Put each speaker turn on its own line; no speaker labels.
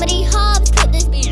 Comedy Hobbs, put this beat.